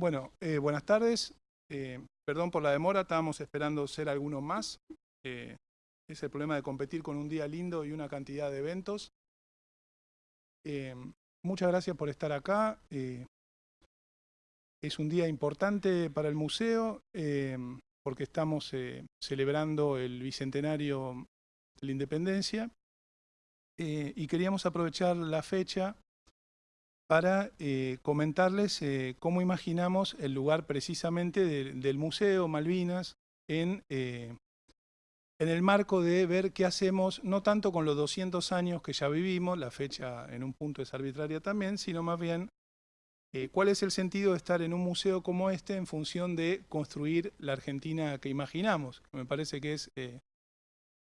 Bueno, eh, buenas tardes. Eh, perdón por la demora, estábamos esperando ser algunos más. Eh, es el problema de competir con un día lindo y una cantidad de eventos. muchas gracias por estar acá. es un día importante para el museo porque estamos celebrando el Bicentenario de la Independencia y queríamos aprovechar la fecha para eh, comentarles eh, cómo imaginamos el lugar precisamente del Museo Malvinas en, eh, en el marco de ver qué hacemos, no tanto con los 200 años que ya vivimos, la fecha en un punto es arbitraria también, sino más bien cuál es el sentido de estar en un museo como este en función de construir la Argentina que imaginamos. Me parece que es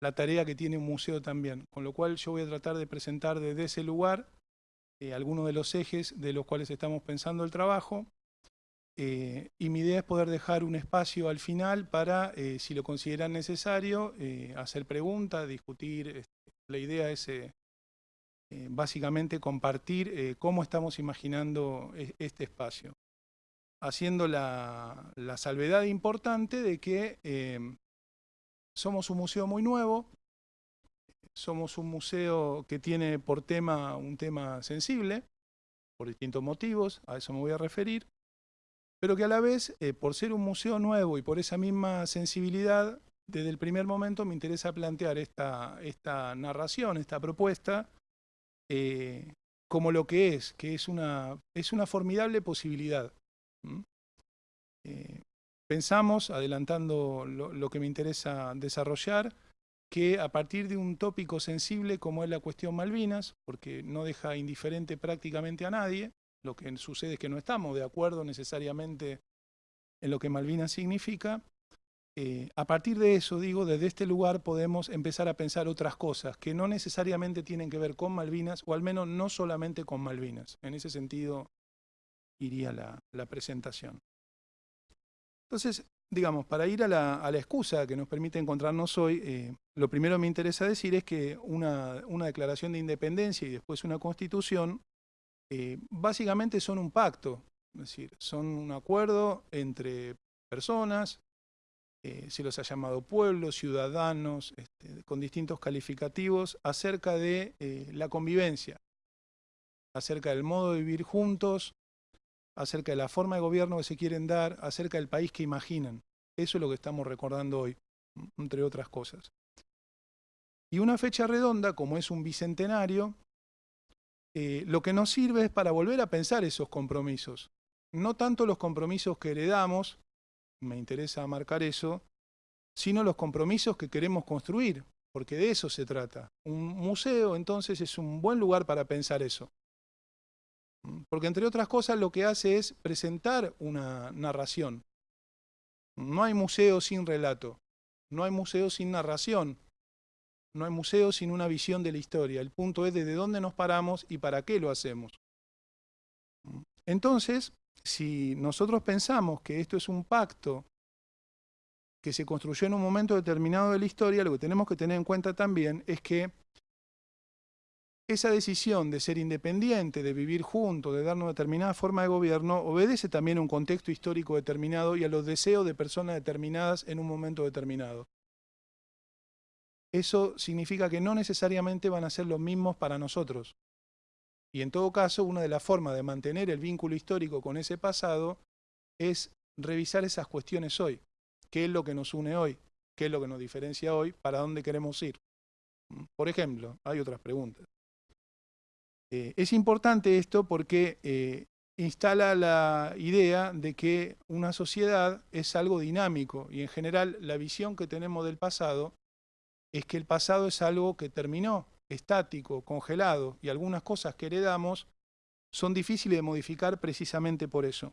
la tarea que tiene un museo también, con lo cual yo voy a tratar de presentar desde ese lugar eh, algunos de los ejes de los cuales estamos pensando el trabajo. Eh, y mi idea es poder dejar un espacio al final para, eh, si lo consideran necesario, hacer preguntas, discutir. Este, la idea es básicamente compartir cómo estamos imaginando e, este espacio. Haciendo la, la salvedad importante de que somos un museo muy nuevo, somos un museo que tiene por tema un tema sensible, por distintos motivos, a eso me voy a referir, pero que a la vez, eh, por ser un museo nuevo y por esa misma sensibilidad, desde el primer momento me interesa plantear esta, esta narración, esta propuesta, eh, como lo que es, que es una, es una formidable posibilidad. Eh, pensamos, adelantando lo que me interesa desarrollar, que a partir de un tópico sensible como es la cuestión Malvinas, porque no deja indiferente prácticamente a nadie, lo que sucede es que no estamos de acuerdo necesariamente en lo que Malvinas significa, eh, a partir de eso, digo, desde este lugar podemos empezar a pensar otras cosas que no necesariamente tienen que ver con Malvinas, o al menos no solamente con Malvinas. En ese sentido iría la, la presentación. Entonces, digamos, para ir a la, excusa que nos permite encontrarnos hoy, eh, lo primero que me interesa decir es que una, declaración de independencia y después una constitución, eh, básicamente son un pacto, es decir, son un acuerdo entre personas, eh, se los ha llamado pueblos, ciudadanos, este, con distintos calificativos, acerca de la convivencia, acerca del modo de vivir juntos, acerca de la forma de gobierno que se quieren dar, acerca del país que imaginan. Eso es lo que estamos recordando hoy, entre otras cosas. Y una fecha redonda, como es un bicentenario, eh, lo que nos sirve es para volver a pensar esos compromisos. No tanto los compromisos que heredamos, me interesa marcar eso, sino los compromisos que queremos construir, porque de eso se trata. Un museo, entonces, es un buen lugar para pensar eso. Porque entre otras cosas lo que hace es presentar una narración. No hay museo sin relato, no hay museo sin narración, no hay museo sin una visión de la historia. El punto es desde dónde nos paramos y para qué lo hacemos. Entonces, si nosotros pensamos que esto es un pacto que se construyó en un momento determinado de la historia, lo que tenemos que tener en cuenta también es que esa decisión de ser independiente, de vivir juntos, de dar una determinada forma de gobierno, obedece también a un contexto histórico determinado y a los deseos de personas determinadas en un momento determinado. Eso significa que no necesariamente van a ser los mismos para nosotros. Y en todo caso, una de las formas de mantener el vínculo histórico con ese pasado es revisar esas cuestiones hoy. ¿Qué es lo que nos une hoy? ¿Qué es lo que nos diferencia hoy? ¿Para dónde queremos ir? Por ejemplo, hay otras preguntas. Eh, es importante esto porque eh, instala la idea de que una sociedad es algo dinámico y en general la visión que tenemos del pasado es que el pasado es algo que terminó, estático, congelado y algunas cosas que heredamos son difíciles de modificar precisamente por eso.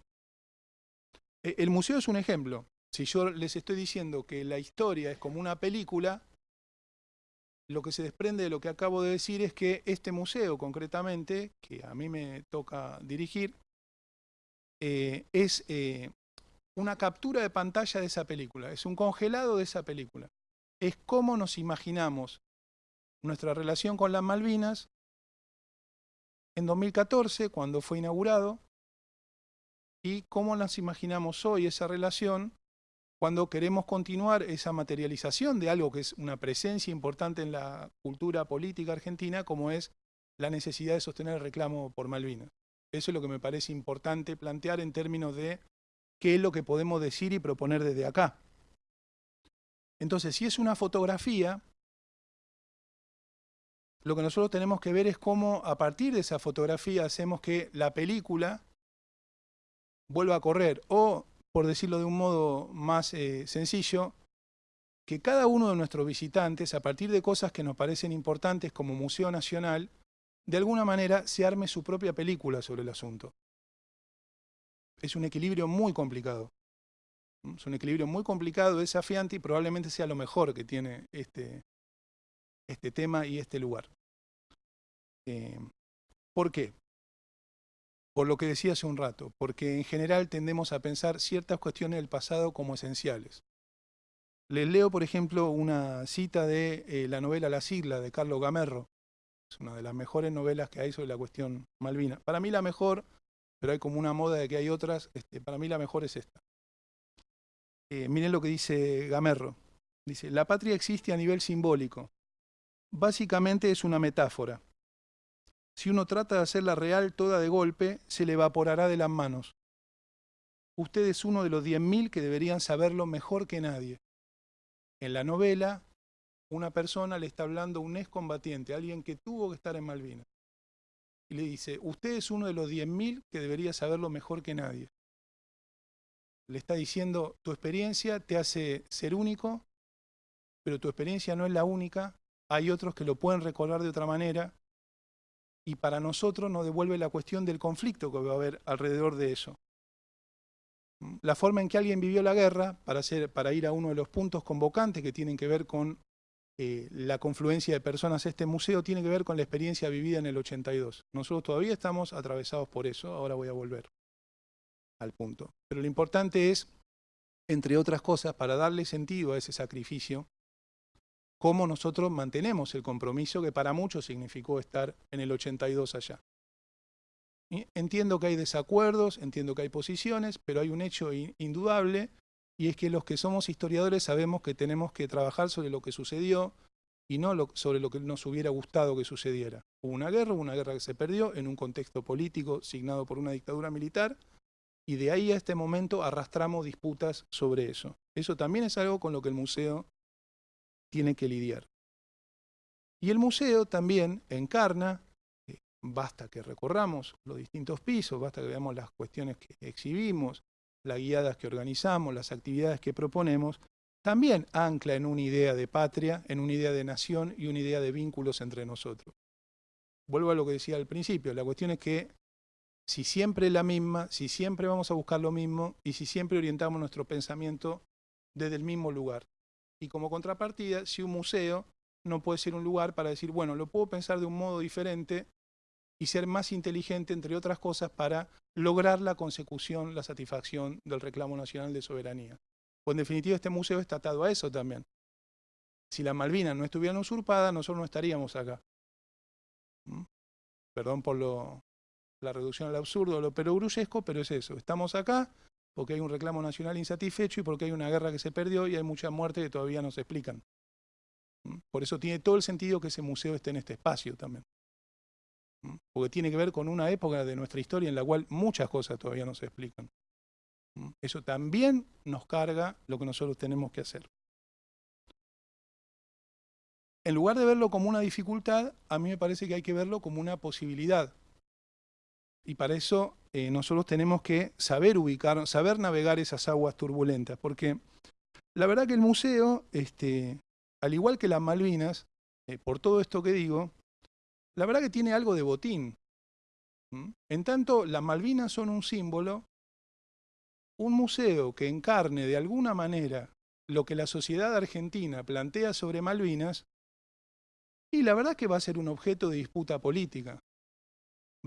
E, el museo es un ejemplo. Si yo les estoy diciendo que la historia es como una película, lo que se desprende de lo que acabo de decir es que este museo concretamente, que a mí me toca dirigir, eh, es eh, una captura de pantalla de esa película, es un congelado de esa película. Es cómo nos imaginamos nuestra relación con las Malvinas en 2014, cuando fue inaugurado, y cómo las imaginamos hoy esa relación cuando queremos continuar esa materialización de algo que es una presencia importante en la cultura política argentina, como es la necesidad de sostener el reclamo por Malvinas. Eso es lo que me parece importante plantear en términos de qué es lo que podemos decir y proponer desde acá. Entonces, si es una fotografía, lo que nosotros tenemos que ver es cómo a partir de esa fotografía hacemos que la película vuelva a correr o por decirlo de un modo más eh, sencillo, que cada uno de nuestros visitantes, a partir de cosas que nos parecen importantes como Museo Nacional, de alguna manera se arme su propia película sobre el asunto. Es un equilibrio muy complicado. Es un equilibrio muy complicado, desafiante y probablemente sea lo mejor que tiene este, este tema y este lugar. Eh, ¿Por qué? Por lo que decía hace un rato, porque en general tendemos a pensar ciertas cuestiones del pasado como esenciales. Les leo, por ejemplo, una cita de eh, la novela La sigla de Carlos Gamerro. Es una de las mejores novelas que hay sobre la cuestión Malvina. Para mí la mejor, pero hay como una moda de que hay otras, este, para mí la mejor es esta. Eh, miren lo que dice Gamerro. Dice, la patria existe a nivel simbólico. Básicamente es una metáfora. Si uno trata de hacerla real toda de golpe, se le evaporará de las manos. Usted es uno de los 10.000 que deberían saberlo mejor que nadie. En la novela, una persona le está hablando a un excombatiente, alguien que tuvo que estar en Malvinas. Y le dice, usted es uno de los 10.000 que debería saberlo mejor que nadie. Le está diciendo, tu experiencia te hace ser único, pero tu experiencia no es la única. Hay otros que lo pueden recordar de otra manera y para nosotros nos devuelve la cuestión del conflicto que va a haber alrededor de eso. La forma en que alguien vivió la guerra, para, para ir a uno de los puntos convocantes que tienen que ver con eh, la confluencia de personas este museo, tiene que ver con la experiencia vivida en el 82. Nosotros todavía estamos atravesados por eso, ahora voy a volver al punto. Pero lo importante es, entre otras cosas, para darle sentido a ese sacrificio, cómo nosotros mantenemos el compromiso que para muchos significó estar en el 82 allá. Entiendo que hay desacuerdos, entiendo que hay posiciones, pero hay un hecho indudable y es que los que somos historiadores sabemos que tenemos que trabajar sobre lo que sucedió y no sobre lo que nos hubiera gustado que sucediera. Hubo una guerra, una guerra que se perdió en un contexto político signado por una dictadura militar y de ahí a este momento arrastramos disputas sobre eso. Eso también es algo con lo que el museo tiene que lidiar. Y el museo también encarna, eh, basta que recorramos los distintos pisos, basta que veamos las cuestiones que exhibimos, las guiadas que organizamos, las actividades que proponemos, también ancla en una idea de patria, en una idea de nación y una idea de vínculos entre nosotros. Vuelvo a lo que decía al principio, la cuestión es que si siempre es la misma, si siempre vamos a buscar lo mismo y si siempre orientamos nuestro pensamiento desde el mismo lugar. Y como contrapartida, si un museo no puede ser un lugar para decir, bueno, lo puedo pensar de un modo diferente y ser más inteligente, entre otras cosas, para lograr la consecución, la satisfacción del reclamo nacional de soberanía. Pues en definitiva este museo está atado a eso también. Si las Malvinas no estuvieran usurpadas, nosotros no estaríamos acá. ¿Mm? Perdón por lo, la reducción al absurdo, lo perogrullesco, pero es eso. Estamos acá porque hay un reclamo nacional insatisfecho y porque hay una guerra que se perdió y hay mucha muerte que todavía no se explican. ¿Mm? Por eso tiene todo el sentido que ese museo esté en este espacio también. ¿Mm? Porque tiene que ver con una época de nuestra historia en la cual muchas cosas todavía no se explican. ¿Mm? Eso también nos carga lo que nosotros tenemos que hacer. En lugar de verlo como una dificultad, a mí me parece que hay que verlo como una posibilidad. Y para eso eh, nosotros tenemos que saber ubicar, saber navegar esas aguas turbulentas, porque la verdad que el museo, este, al igual que las Malvinas, eh, por todo esto que digo, la verdad que tiene algo de botín. En tanto, las Malvinas son un símbolo, un museo que encarne de alguna manera lo que la sociedad argentina plantea sobre Malvinas, y la verdad que va a ser un objeto de disputa política.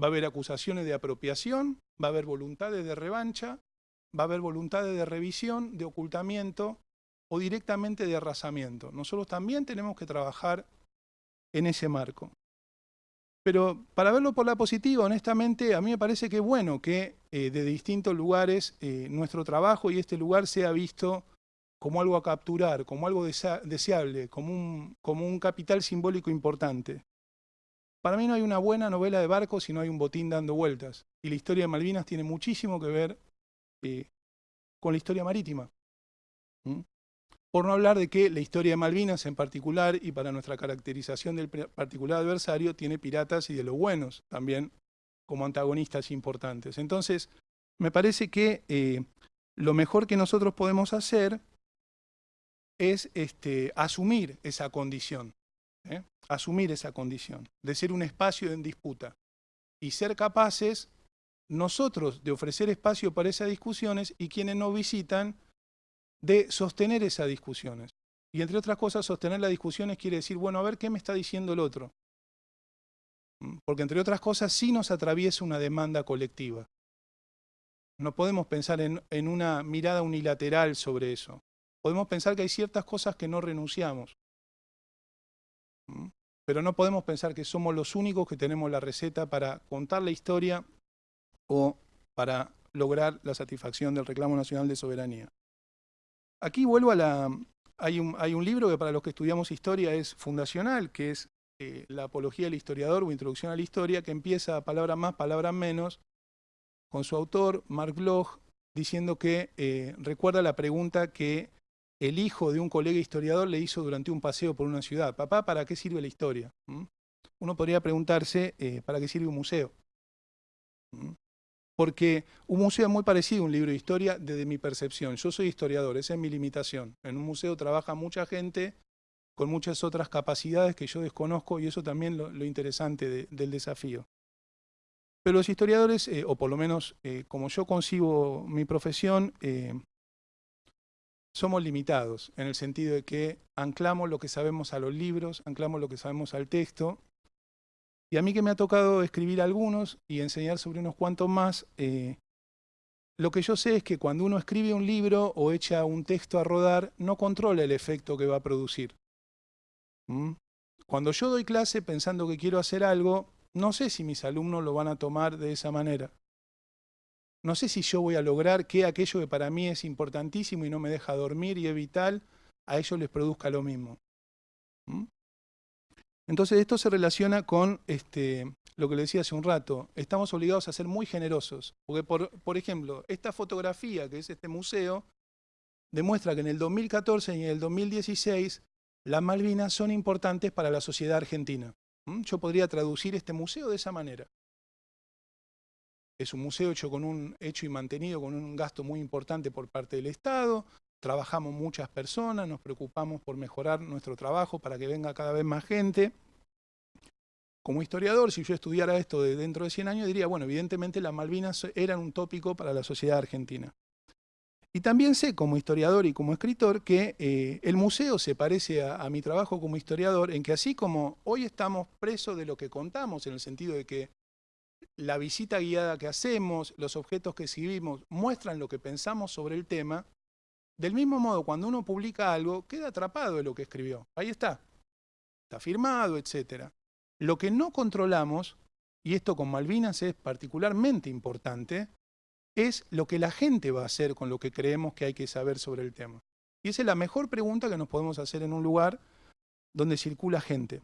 Va a haber acusaciones de apropiación, va a haber voluntades de revancha, va a haber voluntades de revisión, de ocultamiento o directamente de arrasamiento. Nosotros también tenemos que trabajar en ese marco. Pero para verlo por la positiva, honestamente, a mí me parece que es bueno que eh, de distintos lugares eh, nuestro trabajo y este lugar sea visto como algo a capturar, como algo deseable, como un, como un capital simbólico importante. Para mí no hay una buena novela de barcos si no hay un botín dando vueltas. Y la historia de Malvinas tiene muchísimo que ver eh, con la historia marítima. ¿Mm? Por no hablar de que la historia de Malvinas en particular, y para nuestra caracterización del particular adversario, tiene piratas y de los buenos también como antagonistas importantes. Entonces, me parece que eh, lo mejor que nosotros podemos hacer es este, asumir esa condición, ¿eh? asumir esa condición, de ser un espacio en disputa y ser capaces nosotros de ofrecer espacio para esas discusiones y quienes nos visitan de sostener esas discusiones. Y entre otras cosas, sostener las discusiones quiere decir, bueno, a ver qué me está diciendo el otro. ¿Mm? Porque entre otras cosas sí nos atraviesa una demanda colectiva. No podemos pensar en, en una mirada unilateral sobre eso. Podemos pensar que hay ciertas cosas que no renunciamos. Pero no podemos pensar que somos los únicos que tenemos la receta para contar la historia o para lograr la satisfacción del reclamo nacional de soberanía. Aquí vuelvo a la... Hay un, hay un libro que para los que estudiamos historia es fundacional, que es eh, La apología del historiador o Introducción a la historia, que empieza palabras más, palabras menos, con su autor, Mark Bloch, diciendo que eh, recuerda la pregunta que el hijo de un colega historiador le hizo durante un paseo por una ciudad. Papá, ¿para qué sirve la historia? ¿Mm? Uno podría preguntarse, eh, ¿para qué sirve un museo? ¿Mm? porque un museo es muy parecido a un libro de historia desde mi percepción. Yo soy historiador, esa es mi limitación. En un museo trabaja mucha gente con muchas otras capacidades que yo desconozco y eso también lo, lo interesante del desafío. Pero los historiadores, eh, o por lo menos eh, como yo concibo mi profesión, somos limitados en el sentido de que anclamos lo que sabemos a los libros, anclamos lo que sabemos al texto y a mí que me ha tocado escribir algunos y enseñar sobre unos cuantos más, eh, lo que yo sé es que cuando uno escribe un libro o echa un texto a rodar, no controla el efecto que va a producir. ¿Mm? Cuando yo doy clase pensando que quiero hacer algo, no sé si mis alumnos lo van a tomar de esa manera. No sé si yo voy a lograr que aquello que para mí es importantísimo y no me deja dormir y es vital, a ellos les produzca lo mismo. ¿Mm? Entonces esto se relaciona con este, lo que le decía hace un rato. Estamos obligados a ser muy generosos. Porque, por, ejemplo, esta fotografía, que es este museo, demuestra que en el 2014 y en el 2016 las Malvinas son importantes para la sociedad argentina. ¿Mm? Yo podría traducir este museo de esa manera. Es un museo hecho, con un, hecho y mantenido con un gasto muy importante por parte del Estado, trabajamos muchas personas, nos preocupamos por mejorar nuestro trabajo para que venga cada vez más gente. Como historiador, si yo estudiara esto de dentro de 100 años, diría, bueno, evidentemente las Malvinas eran un tópico para la sociedad argentina. Y también sé, como historiador y como escritor, que eh, el museo se parece a, a mi trabajo como historiador, en que así como hoy estamos presos de lo que contamos, en el sentido de que la visita guiada que hacemos, los objetos que exhibimos, muestran lo que pensamos sobre el tema, del mismo modo, cuando uno publica algo, queda atrapado en lo que escribió. Ahí está. Está firmado, etc. Lo que no controlamos, y esto con Malvinas es particularmente importante, es lo que la gente va a hacer con lo que creemos que hay que saber sobre el tema. Y esa es la mejor pregunta que nos podemos hacer en un lugar donde circula gente,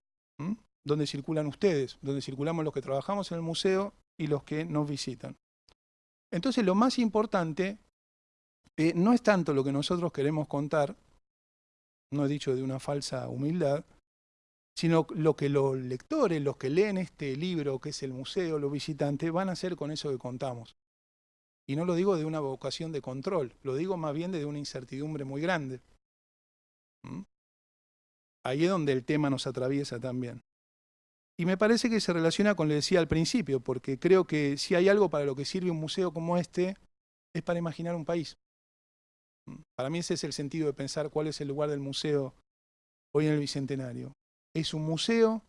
donde circulan ustedes, donde circulamos los que trabajamos en el museo y los que nos visitan. Entonces lo más importante eh, no es tanto lo que nosotros queremos contar, no he dicho de una falsa humildad, sino lo que los lectores, los que leen este libro, que es el museo, los visitantes, van a hacer con eso que contamos. Y no lo digo de una vocación de control, lo digo más bien de una incertidumbre muy grande. ¿Mm? Ahí es donde el tema nos atraviesa también. Y me parece que se relaciona con lo que decía al principio, porque creo que si hay algo para lo que sirve un museo como este, es para imaginar un país. Para mí ese es el sentido de pensar cuál es el lugar del museo hoy en el Bicentenario. Es un museo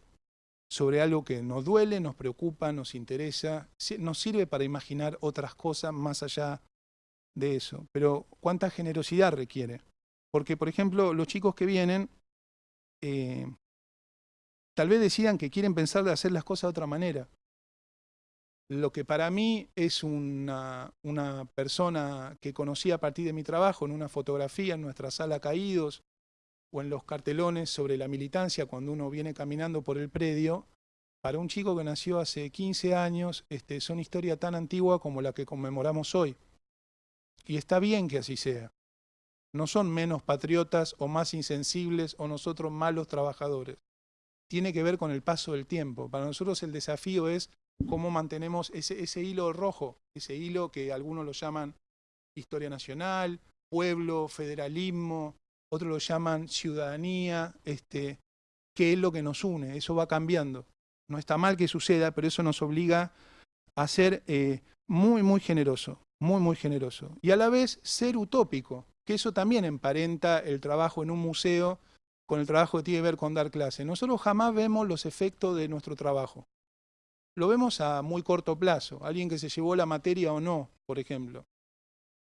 sobre algo que nos duele, nos preocupa, nos interesa, nos sirve para imaginar otras cosas más allá de eso. Pero ¿cuánta generosidad requiere? Porque, por ejemplo, los chicos que vienen, eh, tal vez decidan que quieren pensar de hacer las cosas de otra manera. Lo que para mí es una, persona que conocí a partir de mi trabajo en una fotografía en nuestra sala Caídos o en los cartelones sobre la militancia cuando uno viene caminando por el predio, para un chico que nació hace 15 años, este, son historia tan antigua como la que conmemoramos hoy. Y está bien que así sea. No son menos patriotas o más insensibles o nosotros malos trabajadores. Tiene que ver con el paso del tiempo. Para nosotros el desafío es cómo mantenemos ese, hilo rojo, ese hilo que algunos lo llaman historia nacional, pueblo, federalismo, otros lo llaman ciudadanía, este, qué es lo que nos une, eso va cambiando. No está mal que suceda, pero eso nos obliga a ser eh, muy, muy generoso, muy, muy generoso. Y a la vez ser utópico, que eso también emparenta el trabajo en un museo con el trabajo que tiene que ver con dar clase. Nosotros jamás vemos los efectos de nuestro trabajo. Lo vemos a muy corto plazo, alguien que se llevó la materia o no, por ejemplo.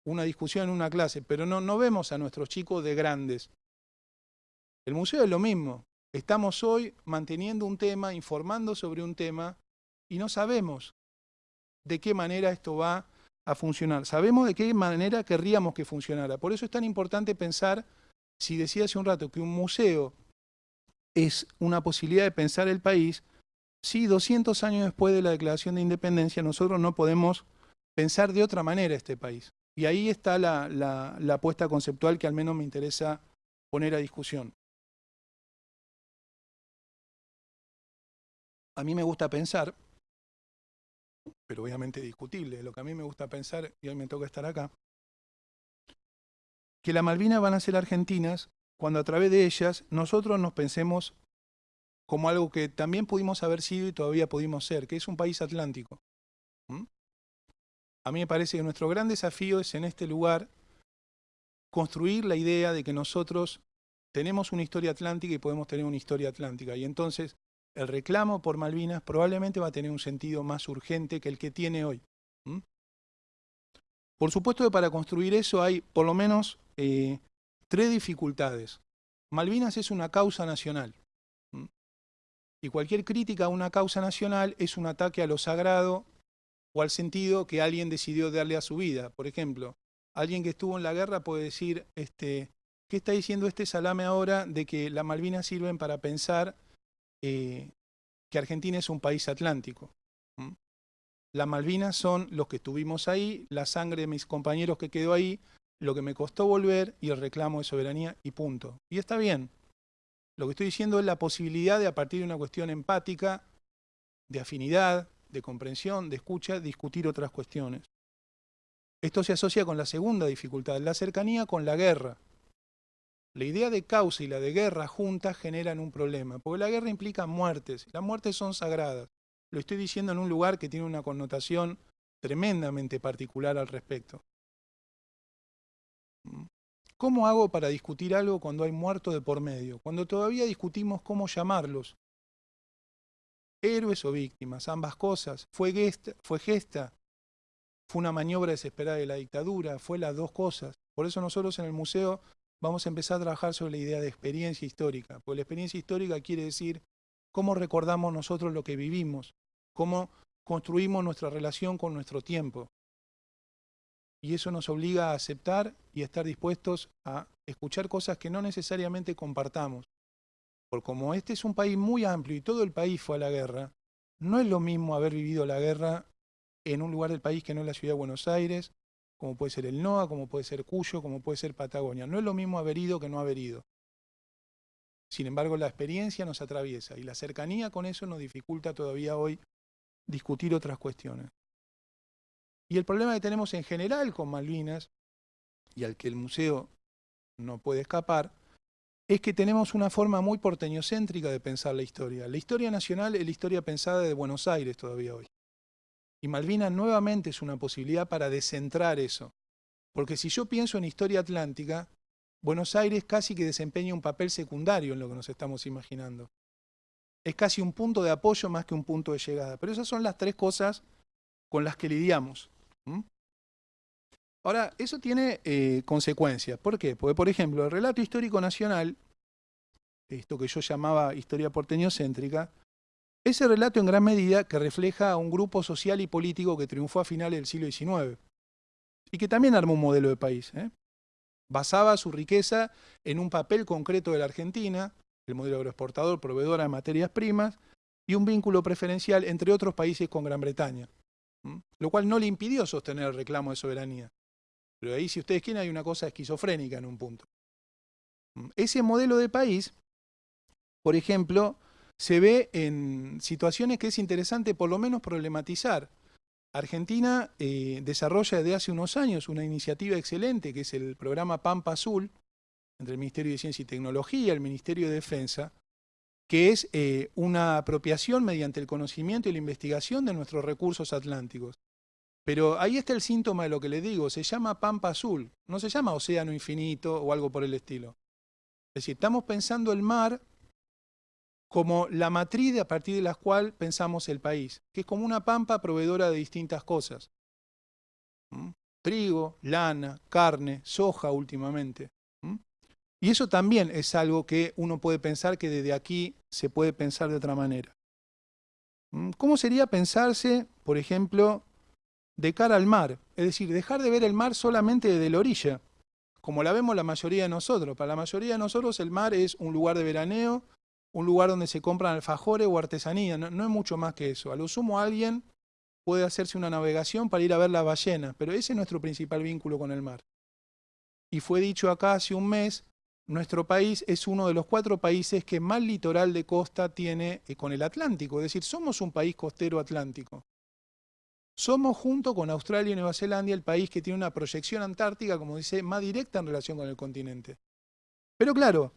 Una discusión en una clase, pero no, no vemos a nuestros chicos de grandes. El museo es lo mismo. Estamos hoy manteniendo un tema, informando sobre un tema, y no sabemos de qué manera esto va a funcionar. Sabemos de qué manera querríamos que funcionara. Por eso es tan importante pensar, si decía hace un rato que un museo es una posibilidad de pensar el país, si 200 años después de la declaración de independencia nosotros no podemos pensar de otra manera este país. Y ahí está la, la, la apuesta conceptual que al menos me interesa poner a discusión. A mí me gusta pensar pero obviamente discutible, lo que a mí me gusta pensar, y hoy me toca estar acá, que las Malvinas van a ser argentinas cuando a través de ellas nosotros nos pensemos como algo que también pudimos haber sido y todavía pudimos ser, que es un país atlántico. ¿Mm? A mí me parece que nuestro gran desafío es en este lugar construir la idea de que nosotros tenemos una historia atlántica y podemos tener una historia atlántica. Y entonces el reclamo por Malvinas probablemente va a tener un sentido más urgente que el que tiene hoy. Por supuesto que para construir eso hay por lo menos eh, tres dificultades. Malvinas es una causa nacional. Y cualquier crítica a una causa nacional es un ataque a lo sagrado o al sentido que alguien decidió darle a su vida. Por ejemplo, alguien que estuvo en la guerra puede decir, este, ¿qué está diciendo este salame ahora de que las Malvinas sirven para pensar eh, que Argentina es un país atlántico. Las Malvinas son los que estuvimos ahí, la sangre de mis compañeros que quedó ahí, lo que me costó volver y el reclamo de soberanía y punto. Y está bien. Lo que estoy diciendo es la posibilidad de, a partir de una cuestión empática, de afinidad, de comprensión, de escucha, discutir otras cuestiones. Esto se asocia con la segunda dificultad, la cercanía con la guerra. La idea de causa y la de guerra juntas generan un problema, porque la guerra implica muertes, las muertes son sagradas. Lo estoy diciendo en un lugar que tiene una connotación tremendamente particular al respecto. ¿Cómo hago para discutir algo cuando hay muertos de por medio? Cuando todavía discutimos cómo llamarlos. Héroes o víctimas, ambas cosas. Fue gesta, fue gesta, fue una maniobra desesperada de la dictadura, fue las dos cosas. Por eso nosotros en el museo vamos a empezar a trabajar sobre la idea de experiencia histórica, porque la experiencia histórica quiere decir cómo recordamos nosotros lo que vivimos, cómo construimos nuestra relación con nuestro tiempo. Y eso nos obliga a aceptar y a estar dispuestos a escuchar cosas que no necesariamente compartamos. Porque como este es un país muy amplio y todo el país fue a la guerra, no es lo mismo haber vivido la guerra en un lugar del país que no es la ciudad de Buenos Aires, como puede ser el NOA, como puede ser Cuyo, como puede ser Patagonia. No es lo mismo haber ido que no haber ido. Sin embargo, la experiencia nos atraviesa y la cercanía con eso nos dificulta todavía hoy discutir otras cuestiones. Y el problema que tenemos en general con Malvinas, y al que el museo no puede escapar, es que tenemos una forma muy porteñocéntrica de pensar la historia. La historia nacional es la historia pensada de Buenos Aires todavía hoy. Y Malvinas nuevamente es una posibilidad para descentrar eso. Porque si yo pienso en historia atlántica, Buenos Aires casi que desempeña un papel secundario en lo que nos estamos imaginando. Es casi un punto de apoyo más que un punto de llegada. Pero esas son las tres cosas con las que lidiamos. Ahora, eso tiene eh, consecuencias. ¿Por qué? Porque, por ejemplo, el relato histórico nacional esto que yo llamaba historia porteñocéntrica, ese relato en gran medida que refleja a un grupo social y político que triunfó a finales del siglo XIX y que también armó un modelo de país. ¿eh? Basaba su riqueza en un papel concreto de la Argentina, el modelo agroexportador, proveedora de materias primas, y un vínculo preferencial entre otros países con Gran Bretaña, lo cual no le impidió sostener el reclamo de soberanía. Pero ahí, si ustedes quieren, hay una cosa esquizofrénica en un punto. Ese modelo de país, por ejemplo, se ve en situaciones que es interesante por lo menos problematizar. Argentina eh, desarrolla desde hace unos años una iniciativa excelente que es el programa Pampa Azul, entre el Ministerio de Ciencia y Tecnología, el Ministerio de Defensa, que es eh, una apropiación mediante el conocimiento y la investigación de nuestros recursos atlánticos. Pero ahí está el síntoma de lo que le digo, se llama Pampa Azul, no se llama Océano Infinito o algo por el estilo. Es decir, estamos pensando el mar como la matriz a partir de la cual pensamos el país, que es como una pampa proveedora de distintas cosas. ¿Mm? Trigo, lana, carne, soja últimamente. Y eso también es algo que uno puede pensar que desde aquí se puede pensar de otra manera. ¿Mm? ¿Cómo sería pensarse, por ejemplo, de cara al mar? Es decir, dejar de ver el mar solamente desde la orilla, como la vemos la mayoría de nosotros. Para la mayoría de nosotros el mar es un lugar de veraneo, un lugar donde se compran alfajores o artesanía, no, es mucho más que eso. A lo sumo alguien puede hacerse una navegación para ir a ver la ballena, pero ese es nuestro principal vínculo con el mar. Y fue dicho acá hace un mes, nuestro país es uno de los cuatro países que más litoral de costa tiene eh, con el Atlántico, es decir, somos un país costero atlántico. Somos, junto con Australia y Nueva Zelanda, el país que tiene una proyección antártica, como dice, más directa en relación con el continente. Pero claro,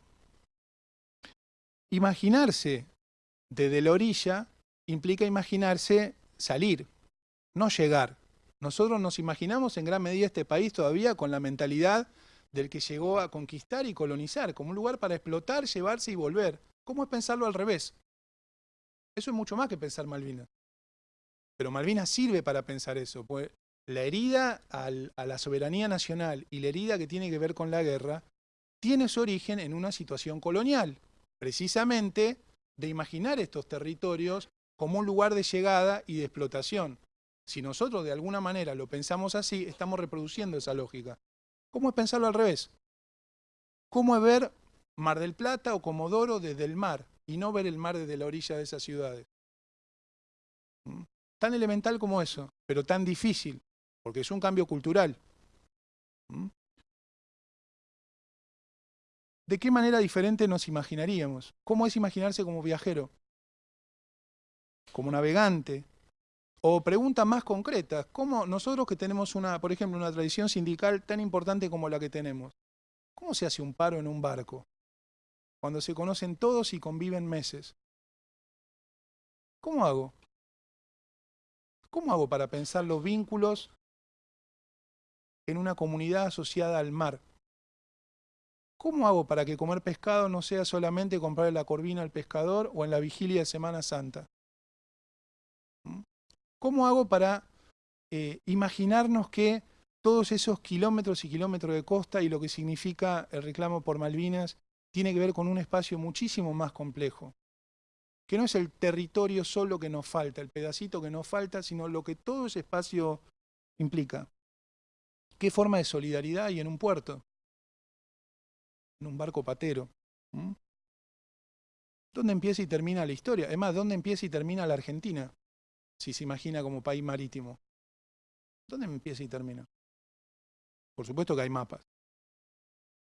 Imaginarse desde la orilla implica imaginarse salir, no llegar. Nosotros nos imaginamos en gran medida este país todavía con la mentalidad del que llegó a conquistar y colonizar, como un lugar para explotar, llevarse y volver. ¿Cómo es pensarlo al revés? Eso es mucho más que pensar Malvinas. Pero Malvinas sirve para pensar eso, pues la herida a la soberanía nacional y la herida que tiene que ver con la guerra tiene su origen en una situación colonial, precisamente de imaginar estos territorios como un lugar de llegada y de explotación. Si nosotros de alguna manera lo pensamos así, estamos reproduciendo esa lógica. ¿Cómo es pensarlo al revés? ¿Cómo es ver Mar del Plata o Comodoro desde el mar y no ver el mar desde la orilla de esas ciudades? ¿Mm? Tan elemental como eso, pero tan difícil, porque es un cambio cultural. ¿Mm? ¿De qué manera diferente nos imaginaríamos? ¿Cómo es imaginarse como viajero? ¿Como navegante? O preguntas más concretas, ¿cómo nosotros que tenemos, una, por ejemplo, una tradición sindical tan importante como la que tenemos, ¿cómo se hace un paro en un barco? Cuando se conocen todos y conviven meses. ¿Cómo hago? ¿Cómo hago para pensar los vínculos en una comunidad asociada al mar? ¿Cómo hago para que comer pescado no sea solamente comprar la corvina al pescador o en la vigilia de Semana Santa? ¿Cómo hago para eh, imaginarnos que todos esos kilómetros y kilómetros de costa y lo que significa el reclamo por Malvinas tiene que ver con un espacio muchísimo más complejo? Que no es el territorio solo que nos falta, el pedacito que nos falta, sino lo que todo ese espacio implica. ¿Qué forma de solidaridad hay en un puerto? en un barco patero. ¿Dónde empieza y termina la historia? Es más, ¿dónde empieza y termina la Argentina? Si se imagina como país marítimo. ¿Dónde empieza y termina? Por supuesto que hay mapas.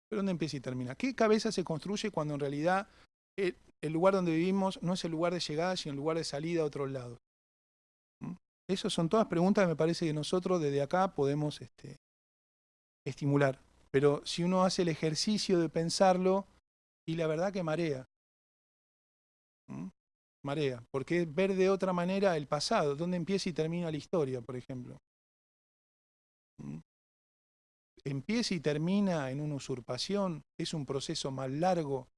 Pero ¿dónde empieza y termina? ¿Qué cabeza se construye cuando en realidad el, lugar donde vivimos no es el lugar de llegada, sino el lugar de salida a otros lados? Esas son todas preguntas que me parece que nosotros desde acá podemos este, estimular. Pero si uno hace el ejercicio de pensarlo, y la verdad que marea. Marea, porque ver de otra manera el pasado, dónde empieza y termina la historia, por ejemplo. Empieza y termina en una usurpación, es un proceso más largo.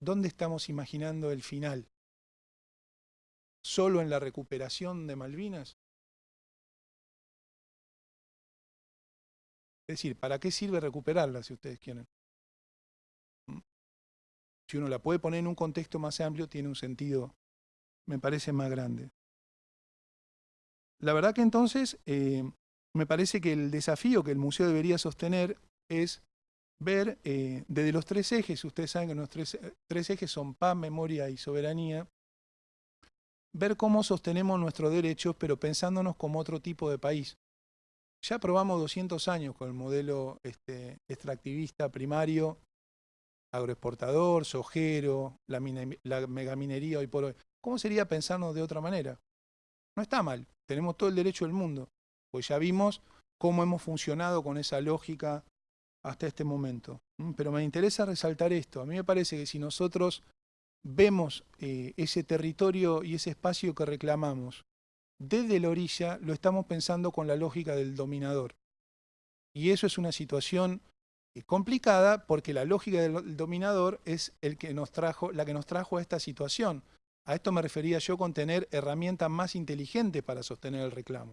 ¿Dónde estamos imaginando el final? ¿Solo en la recuperación de Malvinas? Es decir, ¿para qué sirve recuperarla si ustedes quieren? Si uno la puede poner en un contexto más amplio, tiene un sentido, me parece, más grande. La verdad que entonces, eh, me parece que el desafío que el museo debería sostener es ver eh, desde los tres ejes, ustedes saben que los tres, tres ejes son paz, memoria y soberanía, ver cómo sostenemos nuestros derechos, pero pensándonos como otro tipo de país. Ya probamos 200 años con el modelo este, extractivista primario, agroexportador, sojero, la, megaminería hoy por hoy. ¿Cómo sería pensarnos de otra manera? No está mal, tenemos todo el derecho del mundo, pues ya vimos cómo hemos funcionado con esa lógica hasta este momento. Mm, pero me interesa resaltar esto, a mí me parece que si nosotros vemos eh, ese territorio y ese espacio que reclamamos desde la orilla, lo estamos pensando con la lógica del dominador. Y eso es una situación complicada porque la lógica del dominador es el que nos trajo, la que nos trajo a esta situación. A esto me refería yo con tener herramientas más inteligentes para sostener el reclamo.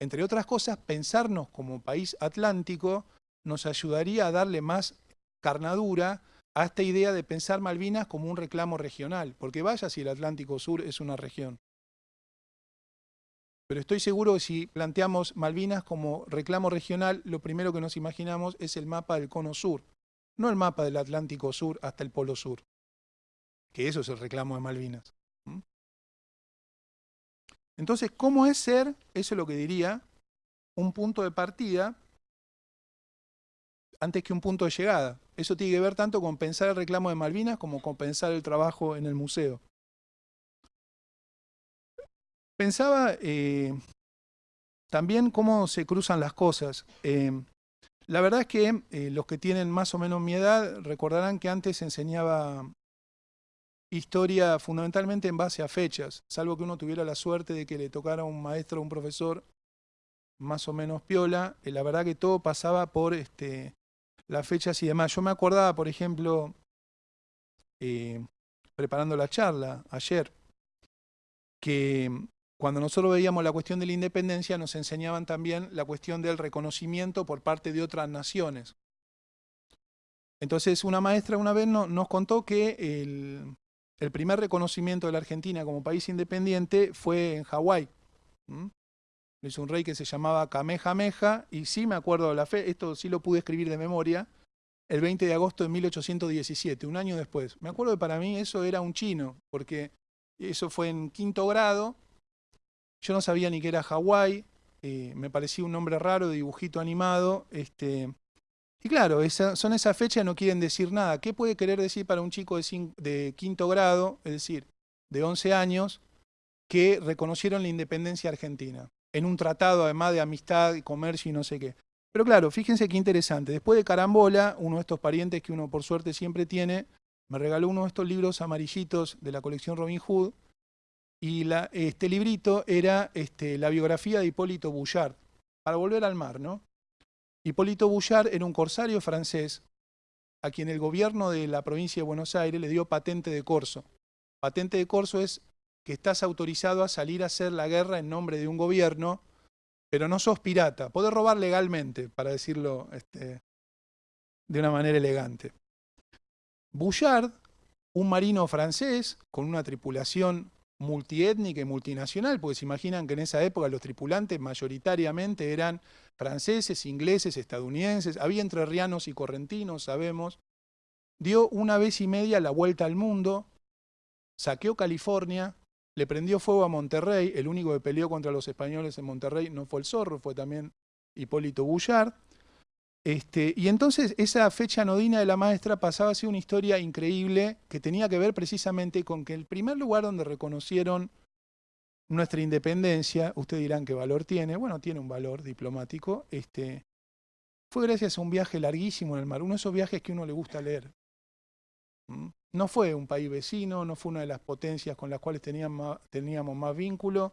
Entre otras cosas, pensarnos como país atlántico nos ayudaría a darle más carnadura a esta idea de pensar Malvinas como un reclamo regional, porque vaya si el Atlántico Sur es una región. Pero estoy seguro que si planteamos Malvinas como reclamo regional, lo primero que nos imaginamos es el mapa del cono sur, no el mapa del Atlántico Sur hasta el Polo Sur, que eso es el reclamo de Malvinas. Entonces, ¿cómo es ser, eso es lo que diría, un punto de partida antes que un punto de llegada? Eso tiene que ver tanto con pensar el reclamo de Malvinas como con pensar el trabajo en el museo. Pensaba eh, también cómo se cruzan las cosas. Eh, la verdad es que eh, los que tienen más o menos mi edad recordarán que antes enseñaba historia fundamentalmente en base a fechas, salvo que uno tuviera la suerte de que le tocara un maestro o un profesor más o menos piola, la verdad que todo pasaba por este, las fechas y demás. Yo me acordaba, por ejemplo, preparando la charla ayer, que cuando nosotros veíamos la cuestión de la independencia nos enseñaban también la cuestión del reconocimiento por parte de otras naciones. Entonces una maestra una vez nos contó que el, primer reconocimiento de la Argentina como país independiente fue en Hawái. Es un rey que se llamaba Kamehameha, y sí me acuerdo de la fe, esto sí lo pude escribir de memoria, el 20 de agosto de 1817, un año después. Me acuerdo que para mí eso era un chino, porque eso fue en quinto grado, yo no sabía ni que era Hawái, eh, me parecía un nombre raro, de dibujito animado, este, y claro, son esas fechas no quieren decir nada. ¿Qué puede querer decir para un chico de, de quinto grado, es decir, de 11 años, que reconocieron la independencia argentina? en un tratado además de amistad y comercio y no sé qué. Pero claro, fíjense qué interesante. Después de Carambola, uno de estos parientes que uno por suerte siempre tiene, me regaló uno de estos libros amarillitos de la colección Robin Hood, y este librito era este, la biografía de Hipólito Bouchard, para volver al mar, ¿no? Hipólito Bouchard era un corsario francés a quien el gobierno de la provincia de Buenos Aires le dio patente de corso. Patente de corso es que estás autorizado a salir a hacer la guerra en nombre de un gobierno, pero no sos pirata. Podés robar legalmente, para decirlo este, de una manera elegante. Bouchard, un marino francés con una tripulación multiétnica y multinacional, porque se imaginan que en esa época los tripulantes mayoritariamente eran franceses, ingleses, estadounidenses, había entrerrianos y correntinos, sabemos, dio una vez y media la vuelta al mundo, saqueó California, le prendió fuego a Monterrey, el único que peleó contra los españoles en Monterrey no fue el zorro, fue también Hipólito Bullard. Este, y entonces esa fecha nodina de la maestra pasaba a ser una historia increíble que tenía que ver precisamente con que el primer lugar donde reconocieron nuestra independencia, ustedes dirán qué valor tiene, bueno, tiene un valor diplomático, este, fue gracias a un viaje larguísimo en el mar, uno de esos viajes que uno le gusta leer. ¿Mm? No fue un país vecino, no fue una de las potencias con las cuales teníamos, teníamos más vínculo.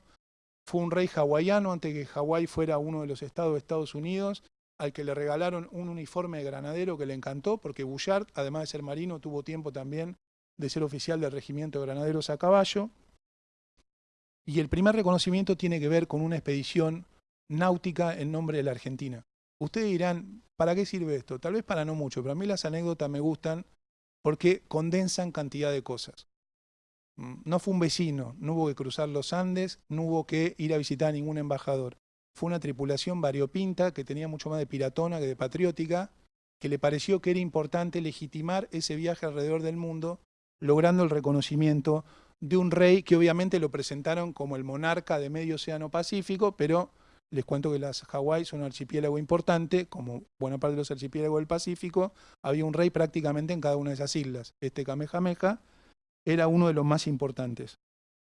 Fue un rey hawaiano antes que Hawái fuera uno de los estados de Estados Unidos, al que le regalaron un uniforme de granadero que le encantó, porque Bouchard, además de ser marino, tuvo tiempo también de ser oficial del regimiento de granaderos a caballo. Y el primer reconocimiento tiene que ver con una expedición náutica en nombre de la Argentina. Ustedes dirán, ¿para qué sirve esto? Tal vez para no mucho, pero a mí las anécdotas me gustan porque condensan cantidad de cosas. Mm, no fue un vecino, no hubo que cruzar los Andes, no hubo que ir a visitar a ningún embajador. Fue una tripulación variopinta que tenía mucho más de piratona que de patriótica, que le pareció que era importante legitimar ese viaje alrededor del mundo, logrando el reconocimiento de un rey que obviamente lo presentaron como el monarca de medio océano Pacífico, pero les cuento que las Hawái son un archipiélago importante, como buena parte de los archipiélagos del Pacífico, había un rey prácticamente en cada una de esas islas. Este Kamehameha era uno de los más importantes.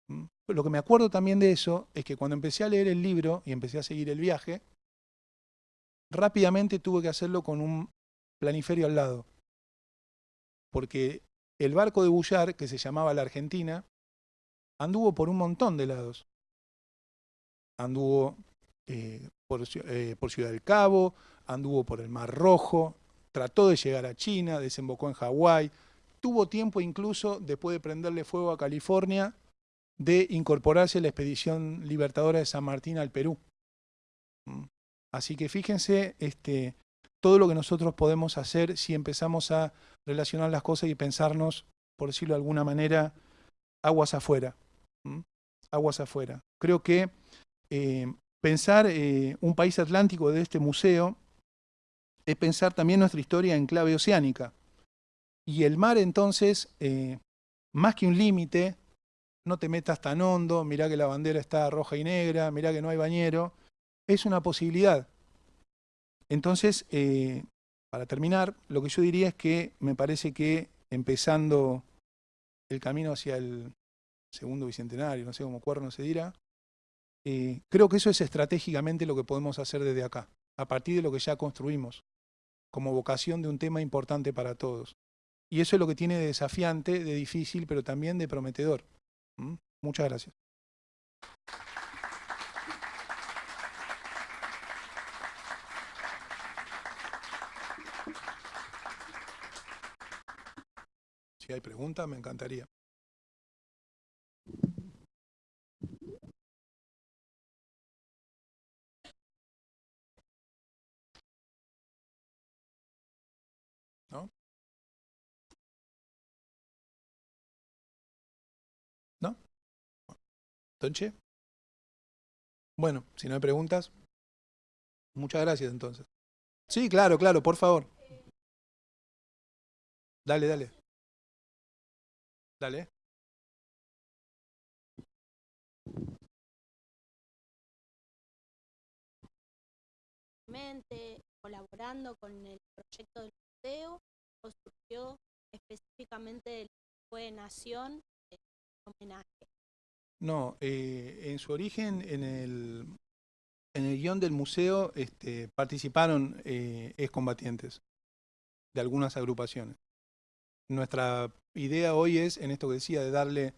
¿Mm? Lo que me acuerdo también de eso es que cuando empecé a leer el libro y empecé a seguir el viaje, rápidamente tuve que hacerlo con un planiferio al lado. Porque el barco de Bullar, que se llamaba la Argentina, anduvo por un montón de lados. Anduvo eh, por, eh, por Ciudad del Cabo, anduvo por el Mar Rojo, trató de llegar a China, desembocó en Hawái, tuvo tiempo incluso, después de prenderle fuego a California, de incorporarse a la expedición libertadora de San Martín al Perú. Mm. Así que fíjense este, todo lo que nosotros podemos hacer si empezamos a relacionar las cosas y pensarnos, por decirlo de alguna manera, aguas afuera. Mm. Aguas afuera. Creo que eh, pensar eh, un país atlántico de este museo es pensar también nuestra historia en clave oceánica. Y el mar entonces, eh, más que un límite, no te metas tan hondo, mirá que la bandera está roja y negra, mirá que no hay bañero, es una posibilidad. Entonces, eh, para terminar, lo que yo diría es que me parece que empezando el camino hacia el segundo bicentenario, no sé cómo cuerno se dirá, eh, creo que eso es estratégicamente lo que podemos hacer desde acá, a partir de lo que ya construimos, como vocación de un tema importante para todos. Y eso es lo que tiene de desafiante, de difícil, pero también de prometedor. ¿Mm? Muchas gracias. Si hay preguntas, me encantaría. Bueno, si no hay preguntas, muchas gracias entonces. Sí, claro, claro, por favor. Dale, dale. Dale. colaborando con el proyecto del museo surgió específicamente el fue Nación en homenaje. No, eh, en su origen, en el, en el guion del museo este, participaron eh, excombatientes de algunas agrupaciones. Nuestra idea hoy es, en esto que decía, de darle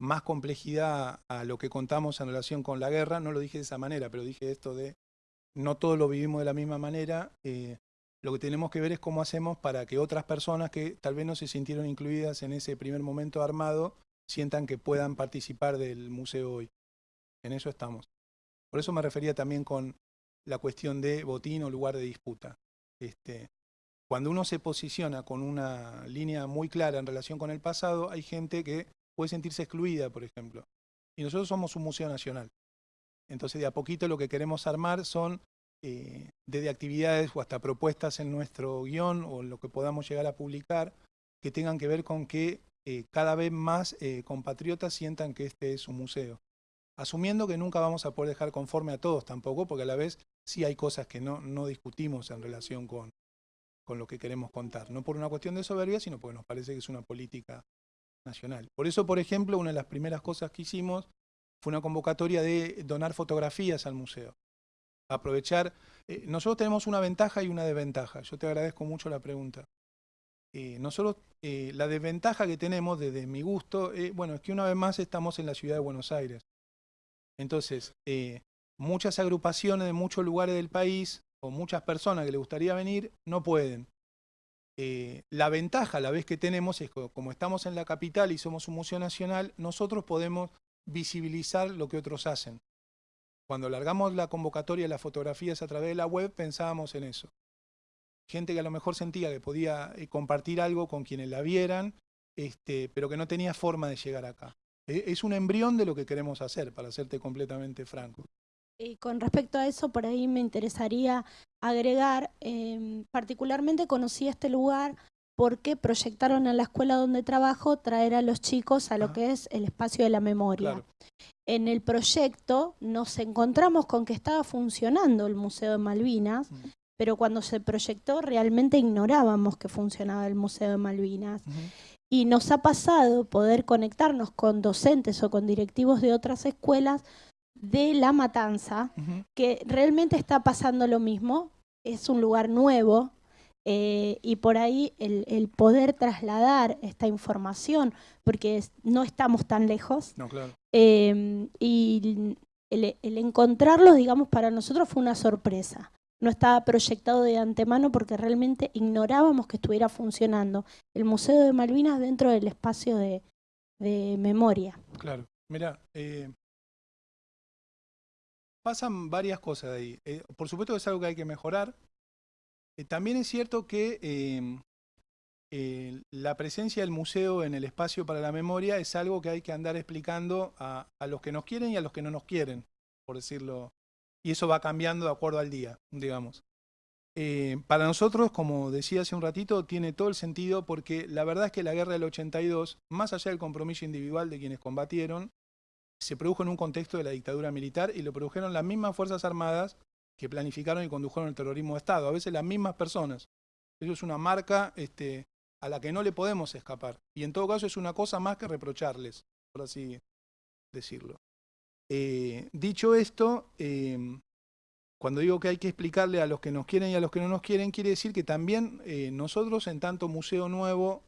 más complejidad a lo que contamos en relación con la guerra. No lo dije de esa manera, pero dije esto de no todos lo vivimos de la misma manera. Eh, lo que tenemos que ver es cómo hacemos para que otras personas que tal vez no se sintieron incluidas en ese primer momento armado sientan que puedan participar del museo hoy. En eso estamos. Por eso me refería también con la cuestión de botín o lugar de disputa. Este, cuando uno se posiciona con una línea muy clara en relación con el pasado, hay gente que puede sentirse excluida, por ejemplo. Y nosotros somos un museo nacional. Entonces, de a poquito lo que queremos armar son eh, desde actividades o hasta propuestas en nuestro guion o en lo que podamos llegar a publicar que tengan que ver con que eh, cada vez más eh, compatriotas sientan que este es un museo. Asumiendo que nunca vamos a poder dejar conforme a todos tampoco, porque a la vez sí hay cosas que no, no discutimos en relación con, con lo que queremos contar. No por una cuestión de soberbia, sino porque nos parece que es una política nacional. Por eso, por ejemplo, una de las primeras cosas que hicimos fue una convocatoria de donar fotografías al museo. Aprovechar, eh, nosotros tenemos una ventaja y una desventaja. Yo te agradezco mucho la pregunta. Eh, nosotros, eh, la desventaja que tenemos desde mi gusto, eh, bueno, es que una vez más estamos en la ciudad de Buenos Aires. Entonces, muchas agrupaciones de muchos lugares del país, o muchas personas que les gustaría venir, no pueden. la ventaja, la vez que tenemos, es que como estamos en la capital y somos un museo nacional, nosotros podemos visibilizar lo que otros hacen. Cuando largamos la convocatoria de las fotografías a través de la web, pensábamos en eso gente que a lo mejor sentía que podía eh, compartir algo con quienes la vieran, este, pero que no tenía forma de llegar acá. E, es un embrión de lo que queremos hacer, para serte completamente franco. Y con respecto a eso, por ahí me interesaría agregar, eh, particularmente conocí este lugar porque proyectaron en la escuela donde trabajo traer a los chicos a lo Ajá. que es el espacio de la memoria. Claro. En el proyecto nos encontramos con que estaba funcionando el Museo de Malvinas, Mm. Pero cuando se proyectó realmente ignorábamos que funcionaba el Museo de Malvinas. Y nos ha pasado poder conectarnos con docentes o con directivos de otras escuelas de La Matanza, que realmente está pasando lo mismo. Es un lugar nuevo eh, y por ahí el, el poder trasladar esta información, porque es- no estamos tan lejos, No, claro. eh, y el, el encontrarlos, digamos, para nosotros fue una sorpresa. No estaba proyectado de antemano porque realmente ignorábamos que estuviera funcionando el Museo de Malvinas dentro del espacio de, memoria. Claro, mira, eh, pasan varias cosas ahí. Eh, por supuesto que es algo que hay que mejorar. Eh, también es cierto que la presencia del museo en el espacio para la memoria es algo que hay que andar explicando a, a los que nos quieren y a los que no nos quieren, por decirlo. Y eso va cambiando de acuerdo al día, digamos. Eh, para nosotros, como decía hace un ratito, tiene todo el sentido porque la verdad es que la guerra del 82, más allá del compromiso individual de quienes combatieron, se produjo en un contexto de la dictadura militar y lo produjeron las mismas Fuerzas Armadas que planificaron y condujeron el terrorismo de Estado, a veces las mismas personas. Eso es una marca este, a la que no le podemos escapar. Y en todo caso es una cosa más que reprocharles, por así decirlo. Eh, dicho esto, eh, cuando digo que hay que explicarle a los que nos quieren y a los que no nos quieren, quiere decir que también eh, nosotros, en tanto museo nuevo,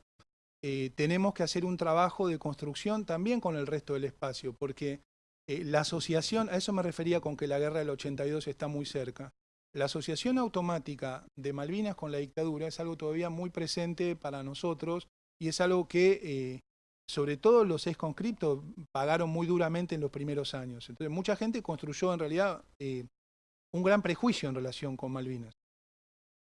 eh, tenemos que hacer un trabajo de construcción también con el resto del espacio, porque la asociación, a eso me refería con que la guerra del 82 está muy cerca. La asociación automática de Malvinas con la dictadura es algo todavía muy presente para nosotros y es algo que, sobre todo los conscriptos, pagaron muy duramente en los primeros años. Entonces, mucha gente construyó en realidad eh, un gran prejuicio en relación con Malvinas.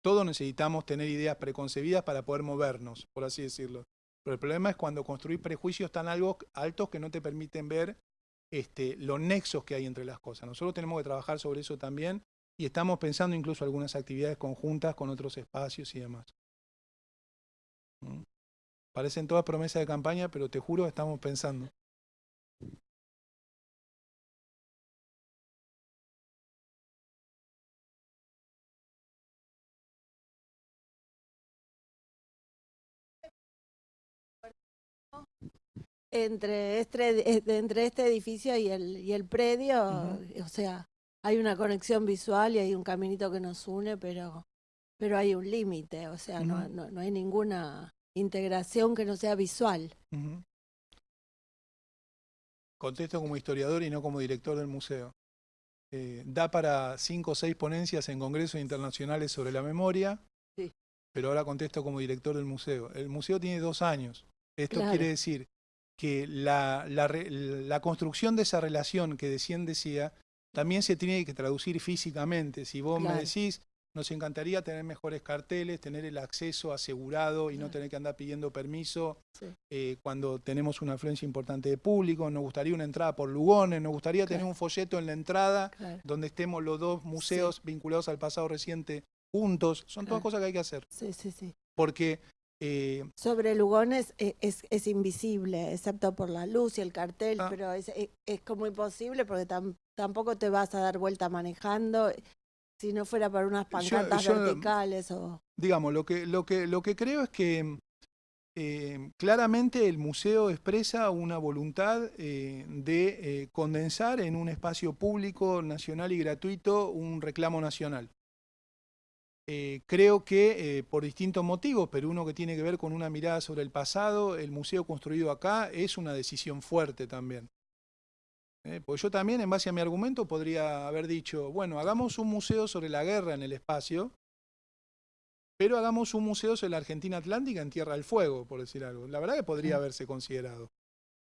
Todos necesitamos tener ideas preconcebidas para poder movernos, por así decirlo. Pero el problema es cuando construís prejuicios tan algo, altos que no te permiten ver este, los nexos que hay entre las cosas. Nosotros tenemos que trabajar sobre eso también y estamos pensando incluso algunas actividades conjuntas con otros espacios y demás. ¿Mm? Parecen todas promesas de campaña, pero te juro estamos pensando. entre este, eh, entre este edificio y el, y el predio, o sea, hay una conexión visual y hay un caminito que nos une, pero, pero hay un límite, o sea, no, no, no hay ninguna integración que no sea visual. Contesto como historiador y no como director del museo. Eh, da para cinco o seis ponencias en congresos internacionales sobre la memoria, Sí. pero ahora contesto como director del museo. El museo tiene dos años. Esto Claro. quiere decir que la, la re- la construcción de esa relación que decían decía, también se tiene que traducir físicamente. Si vos me decís, nos encantaría tener mejores carteles, tener el acceso asegurado y no tener que andar pidiendo permiso Sí. eh, cuando tenemos una afluencia importante de público, nos gustaría una entrada por Lugones, nos gustaría tener un folleto en la entrada Claro. donde estemos los dos museos vinculados al pasado reciente juntos. Son todas cosas que hay que hacer. Sí, sí, sí. Porque eh, Sobre Lugones eh, es, es invisible, excepto por la luz y el cartel, Ah. pero es, es, es como imposible porque tam- tampoco te vas a dar vuelta manejando si no fuera para unas pancartas yo- verticales o... digamos, lo que, lo que, lo que creo es que eh, claramente el museo expresa una voluntad eh, de eh, condensar en un espacio público, nacional y gratuito un reclamo nacional. Creo que por distintos motivos, pero uno que tiene que ver con una mirada sobre el pasado, el museo construido acá es una decisión fuerte también. Eh, pues yo también, en base a mi argumento, podría haber dicho, bueno, hagamos un museo sobre la guerra en el espacio, pero hagamos un museo sobre la Argentina Atlántica en Tierra del Fuego, por decir algo. La verdad que podría haberse considerado.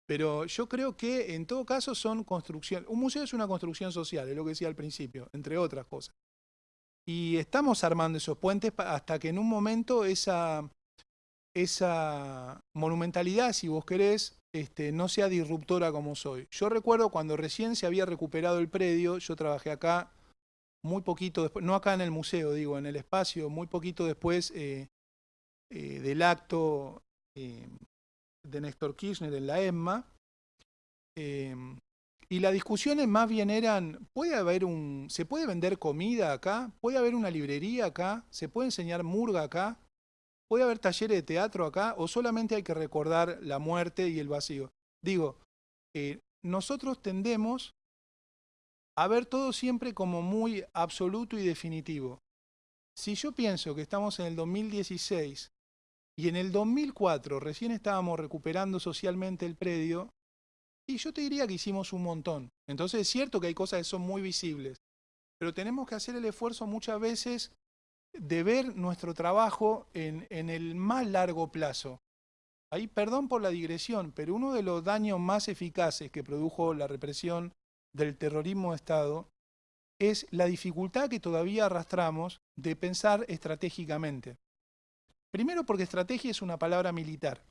Pero yo creo que en todo caso son construcciones. Un museo es una construcción social, es lo que decía al principio, entre otras cosas. Y estamos armando esos puentes hasta que en un momento esa, esa monumentalidad, si vos querés, este, no sea disruptora como soy. Yo recuerdo cuando recién se había recuperado el predio, yo trabajé acá muy poquito después, no acá en el museo, digo, en el espacio, muy poquito después eh, eh, del acto eh, de Néstor Kirchner en la ESMA. y las discusiones más bien eran, ¿puede haber un, ¿se puede vender comida acá? ¿Puede haber una librería acá? ¿Se puede enseñar murga acá? ¿Puede haber talleres de teatro acá? ¿O solamente hay que recordar la muerte y el vacío? Digo, eh, nosotros tendemos a ver todo siempre como muy absoluto y definitivo. Si yo pienso que estamos en el 2016 y en el 2004 recién estábamos recuperando socialmente el predio, y yo te diría que hicimos un montón. Entonces es cierto que hay cosas que son muy visibles, pero tenemos que hacer el esfuerzo muchas veces de ver nuestro trabajo en, el más largo plazo. Ahí, perdón por la digresión, pero uno de los daños más eficaces que produjo la represión del terrorismo de Estado es la dificultad que todavía arrastramos de pensar estratégicamente. Primero porque estrategia es una palabra militar.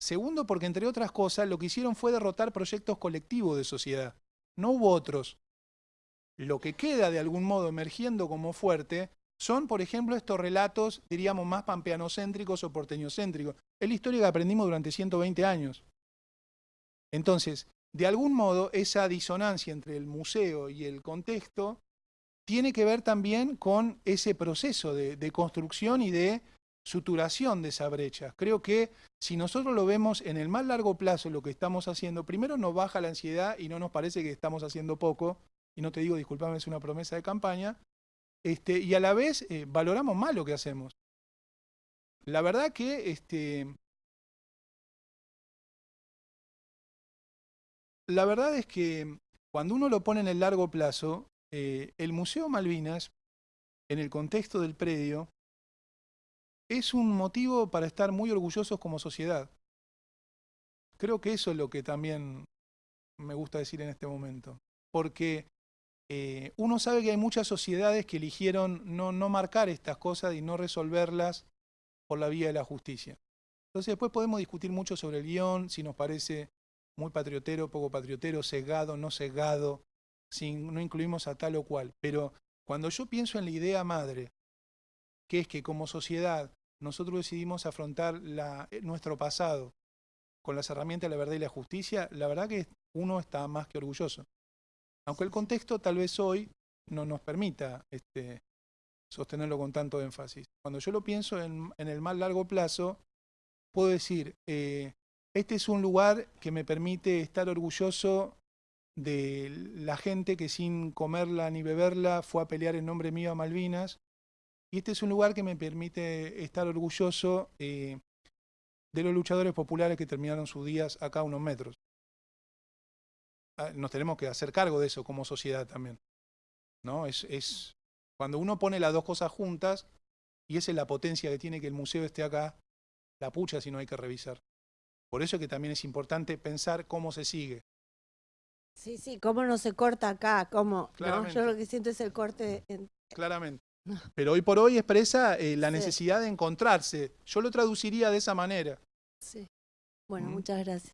Segundo porque, entre otras cosas, lo que hicieron fue derrotar proyectos colectivos de sociedad. No hubo otros. Lo que queda de algún modo emergiendo como fuerte son, por ejemplo, estos relatos, diríamos, más pampeanocéntricos o porteñocéntricos. Es la historia que aprendimos durante 120 años. Entonces, de algún modo, esa disonancia entre el museo y el contexto tiene que ver también con ese proceso de, construcción y de suturación de esa brecha. Creo que si nosotros lo vemos en el más largo plazo lo que estamos haciendo, primero nos baja la ansiedad y no nos parece que estamos haciendo poco, y no te digo, disculpame, es una promesa de campaña, este, y a la vez eh, valoramos más lo que hacemos. La verdad que este, la verdad es que cuando uno lo pone en el largo plazo, eh, el Museo Malvinas, en el contexto del predio, es un motivo para estar muy orgullosos como sociedad. Creo que eso es lo que también me gusta decir en este momento. Porque eh, uno sabe que hay muchas sociedades que eligieron no, no marcar estas cosas y no resolverlas por la vía de la justicia. Entonces después podemos discutir mucho sobre el guion, si nos parece muy patriotero, poco patriotero, sesgado, no sesgado, si no incluimos a tal o cual. Pero cuando yo pienso en la idea madre, que es que como sociedad nosotros decidimos afrontar la, eh, nuestro pasado con las herramientas de la verdad y la justicia, la verdad que uno está más que orgulloso. Aunque el contexto tal vez hoy no nos permita este, sostenerlo con tanto énfasis. Cuando yo lo pienso en, el más largo plazo, puedo decir, eh, este es un lugar que me permite estar orgulloso de la gente que sin comerla ni beberla fue a pelear en nombre mío a Malvinas, y este es un lugar que me permite estar orgulloso eh, de los luchadores populares que terminaron sus días acá a unos metros. Ah, Nos tenemos que hacer cargo de eso como sociedad también. ¿no? Es, es cuando uno pone las dos cosas juntas, y esa es la potencia que tiene que el museo esté acá, la pucha si no hay que revisar. Por eso es que también es importante pensar cómo se sigue. Sí, sí, cómo no se corta acá, cómo, ¿no? Yo lo que siento es el corte en- Claramente. Pero hoy por hoy expresa eh, la Sí. necesidad de encontrarse. Yo lo traduciría de esa manera. Sí. Bueno, Mm. muchas gracias.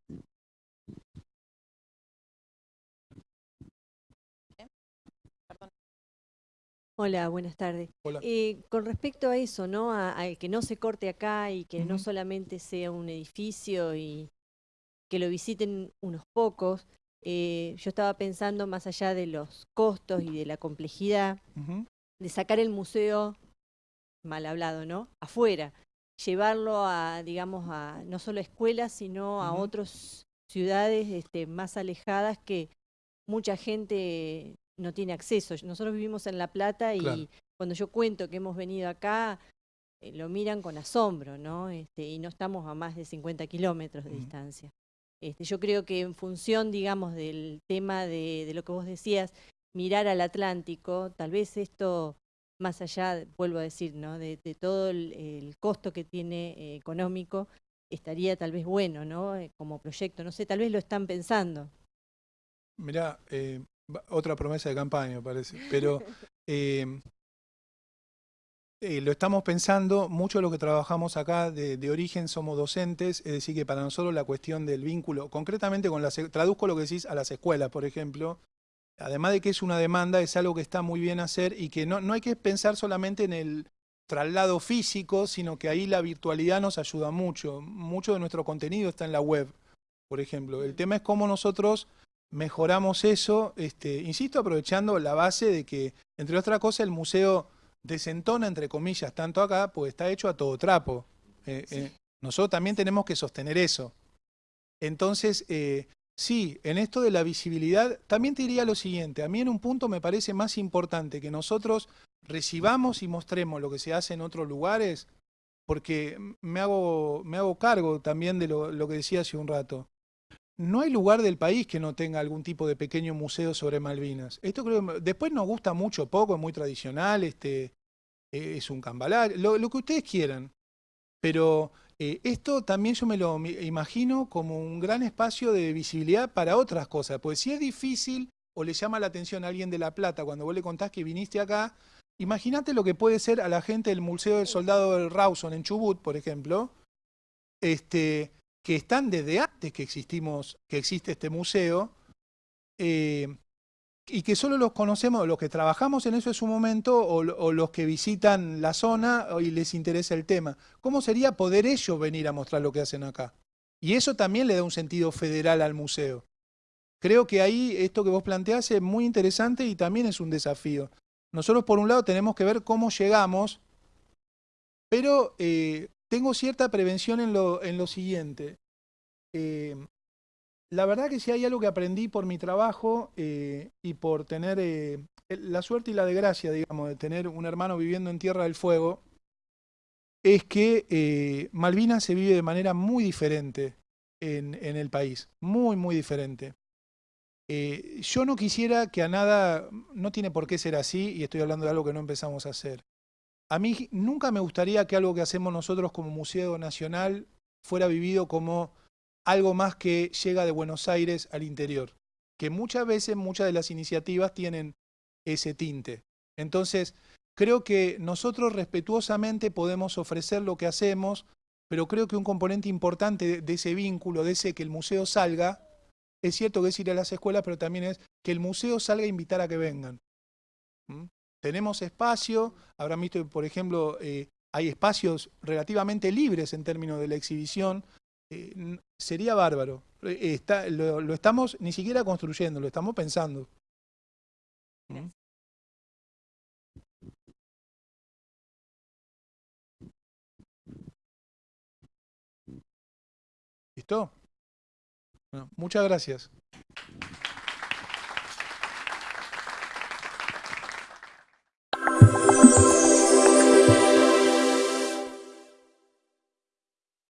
Hola, buenas tardes. Hola. Eh, con respecto a eso, ¿no? A, a que no se corte acá y que no solamente sea un edificio y que lo visiten unos pocos, eh, yo estaba pensando más allá de los costos y de la complejidad, de sacar el museo, mal hablado, ¿no? Afuera, llevarlo a, digamos, a no solo a escuelas, sino a otras ciudades este, más alejadas que mucha gente no tiene acceso. Nosotros vivimos en La Plata y Claro. cuando yo cuento que hemos venido acá, eh, lo miran con asombro, ¿no? Este, y no estamos a más de 50 kilómetros de distancia. Este, yo creo que en función, digamos, del tema de, de lo que vos decías, mirar al Atlántico, tal vez esto, más allá, vuelvo a decir, ¿no? de, de todo el, el costo que tiene eh, económico, estaría tal vez bueno, ¿no? Eh, como proyecto, no sé, tal vez lo están pensando. Mirá, eh, otra promesa de campaña, parece. Pero eh, eh, lo estamos pensando, mucho de lo que trabajamos acá de, de origen somos docentes, es decir, que para nosotros la cuestión del vínculo, concretamente con las, traduzco lo que decís a las escuelas, por ejemplo, además de que es una demanda, es algo que está muy bien hacer y que no, no hay que pensar solamente en el traslado físico, sino que ahí la virtualidad nos ayuda mucho. Mucho de nuestro contenido está en la web, por ejemplo. El tema es cómo nosotros mejoramos eso, este, insisto, aprovechando la base de que, entre otras cosas, el museo desentona, entre comillas, tanto acá, pues está hecho a todo trapo. Eh, eh, nosotros también tenemos que sostener eso. Entonces, eh, sí, en esto de la visibilidad, también te diría lo siguiente, a mí en un punto me parece más importante que nosotros recibamos y mostremos lo que se hace en otros lugares, porque me hago, me hago cargo también de lo, lo que decía hace un rato. No hay lugar del país que no tenga algún tipo de pequeño museo sobre Malvinas. Esto creo después nos gusta mucho, poco, es muy tradicional, este, eh, es un cambalache, lo, que ustedes quieran. Pero eh, esto también yo me lo imagino como un gran espacio de visibilidad para otras cosas. Pues si es difícil o le llama la atención a alguien de La Plata cuando vos le contás que viniste acá, imagínate lo que puede ser a la gente del Museo del Soldado del Rawson en Chubut, por ejemplo, este, que están desde antes que existimos, que existe este museo, eh, y que solo los conocemos, los que trabajamos en eso en su momento, o, lo- o los que visitan la zona y les interesa el tema. ¿Cómo sería poder ellos venir a mostrar lo que hacen acá? Y eso también le da un sentido federal al museo. Creo que ahí esto que vos planteás es muy interesante y también es un desafío. Nosotros por un lado tenemos que ver cómo llegamos, pero eh, tengo cierta prevención en lo, en lo siguiente. Eh, la verdad que si hay algo que aprendí por mi trabajo eh, y por tener eh, la suerte y la desgracia, digamos, de tener un hermano viviendo en Tierra del Fuego, es que Malvinas se vive de manera muy diferente en, el país, muy, muy diferente. Yo no quisiera que a nada, no tiene por qué ser así, y estoy hablando de algo que no empezamos a hacer. A mí nunca me gustaría que algo que hacemos nosotros como Museo Nacional fuera vivido como algo más que llega de Buenos Aires al interior, que muchas veces muchas de las iniciativas tienen ese tinte. Entonces, creo que nosotros respetuosamente podemos ofrecer lo que hacemos, pero creo que un componente importante de, ese vínculo, de ese que el museo salga, es cierto que es ir a las escuelas, pero también es que el museo salga a invitar a que vengan. ¿Mm? Tenemos espacio, habrán visto, por ejemplo, eh, hay espacios relativamente libres en términos de la exhibición, eh, sería bárbaro. Eh, lo, estamos ni siquiera construyendo, lo estamos pensando. ¿Listo? Bueno, muchas gracias.